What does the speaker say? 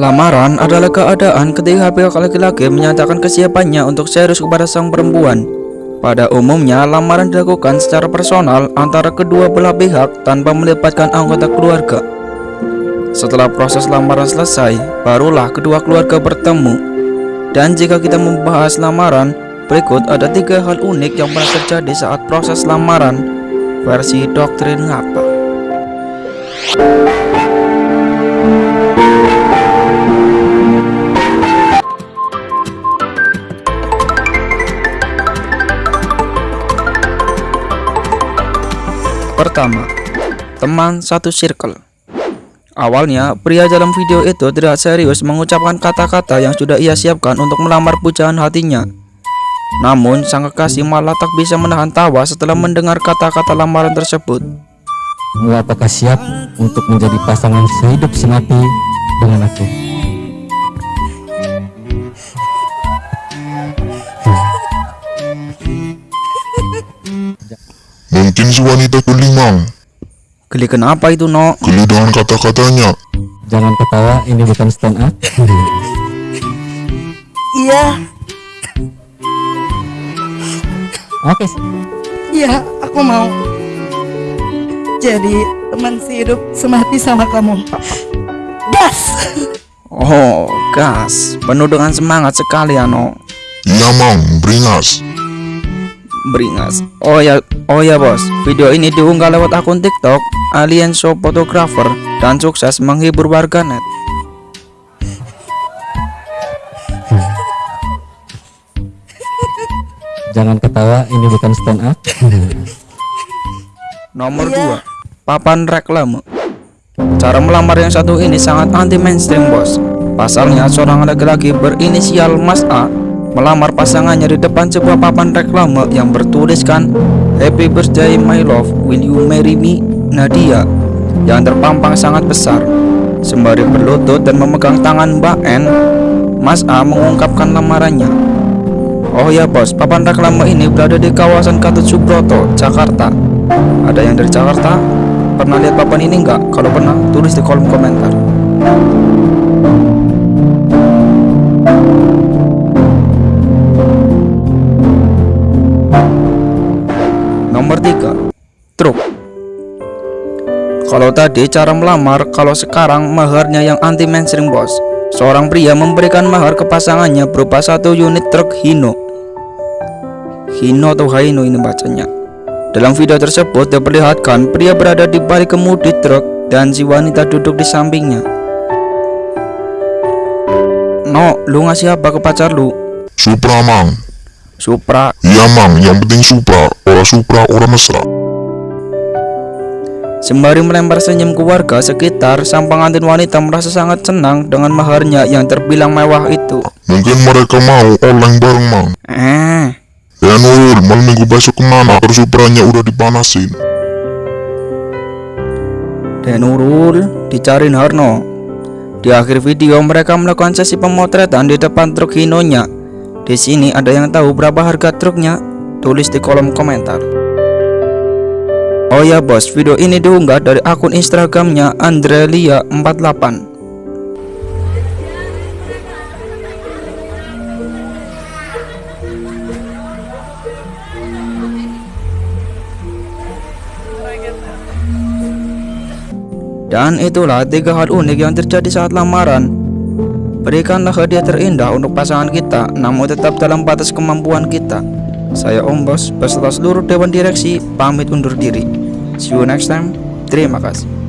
Lamaran adalah keadaan ketika pihak laki-laki menyatakan kesiapannya untuk serius kepada sang perempuan. Pada umumnya, lamaran dilakukan secara personal antara kedua belah pihak tanpa melibatkan anggota keluarga. Setelah proses lamaran selesai, barulah kedua keluarga bertemu. Dan jika kita membahas lamaran, berikut ada tiga hal unik yang pernah terjadi saat proses lamaran versi doktrin ngapa. Pertama, teman satu circle. Awalnya, pria dalam video itu tidak serius mengucapkan kata-kata yang sudah ia siapkan untuk melamar pujaan hatinya. Namun, sang kekasih malah tak bisa menahan tawa setelah mendengar kata-kata lamaran tersebut. Apakah siap untuk menjadi pasangan sehidup semati dengan aku? Mungkin si wanita kelima Geli kenapa itu, no? geli dengan kata-katanya. Jangan ketawa, ini bukan stand up. Iya, Oke, iya, aku mau jadi teman sehidup semati sama kamu. Gas! Oh, gas. Penuh dengan semangat sekali ya, no. Iya mang, beringas. Beringas. Oh ya, oh ya bos. Video ini diunggah lewat akun TikTok Alien Show Photographer dan sukses menghibur warganet. jangan ketawa, ini bukan stand up. Nomor Iya. 2 Papan reklame Cara melamar yang satu ini sangat anti mainstream bos Pasalnya seorang laki-laki berinisial Mas A Melamar pasangannya di depan sebuah papan reklame yang bertuliskan Happy birthday my love, will you marry me? Nadia Yang terpampang sangat besar Sembari berlutut dan memegang tangan Mbak N Mas A mengungkapkan lamarannya Oh ya bos, papan reklame ini berada di kawasan Gatot Subroto, Jakarta. Ada yang dari Jakarta? Pernah lihat papan ini enggak? Kalau pernah, tulis di kolom komentar. Nomor 3 Truk. Kalau tadi cara melamar, kalau sekarang maharnya yang anti mainstream bos. Seorang pria memberikan mahar ke pasangannya berupa satu unit truk Hino. Hino atau Haino ini bacanya. Dalam video tersebut diperlihatkan pria berada di balik kemudi truk dan si wanita duduk di sampingnya. No, lu ngasih apa ke pacar lu? Supra mang. Supra Iya mang, yang penting Supra. Orang Supra, orang mesra. Sembari melempar senyum ke warga sekitar, sang pengantin wanita merasa sangat senang dengan maharnya yang terbilang mewah itu. Mungkin mereka mau online bareng mang. Eh, Ya Nurul, malam minggu besok ke mana? Terus Supranya udah dipanasin. dan Nurul dicariin Harno. Di akhir video mereka melakukan sesi pemotretan di depan truk Hinonya. Di sini ada yang tahu berapa harga truknya? Tulis di kolom komentar. Oh ya bos, video ini diunggah dari akun Instagramnya Andrelia48. Dan itulah tiga hal unik yang terjadi saat lamaran. Berikanlah hadiah terindah untuk pasangan kita, namun tetap dalam batas kemampuan kita. Saya Om Bos beserta seluruh Dewan Direksi pamit undur diri. See you next time. Terima kasih.